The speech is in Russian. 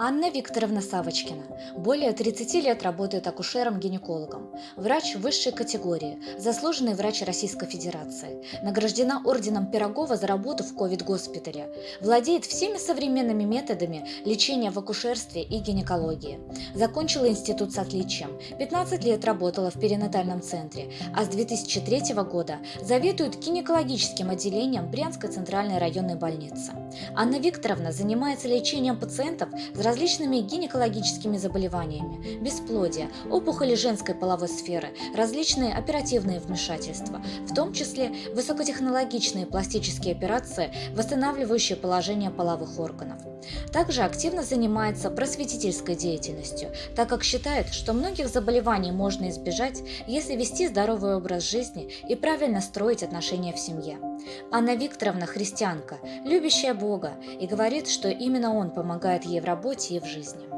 Анна Викторовна Савочкина. Более 30 лет работает акушером-гинекологом. Врач высшей категории, заслуженный врач Российской Федерации. Награждена орденом Пирогова за работу в ковид-госпитале. Владеет всеми современными методами лечения в акушерстве и гинекологии. Закончила институт с отличием. 15 лет работала в перинатальном центре, а с 2003 года заведует гинекологическим отделением Брянской центральной районной больницы. Анна Викторовна занимается лечением пациентов с различными гинекологическими заболеваниями, бесплодие, опухоли женской половой сферы, различные оперативные вмешательства, в том числе высокотехнологичные пластические операции, восстанавливающие положение половых органов. Также активно занимается просветительской деятельностью, так как считает, что многих заболеваний можно избежать, если вести здоровый образ жизни и правильно строить отношения в семье. Анна Викторовна христианка, любящая Бога, и говорит, что именно Он помогает ей в работе и в жизни.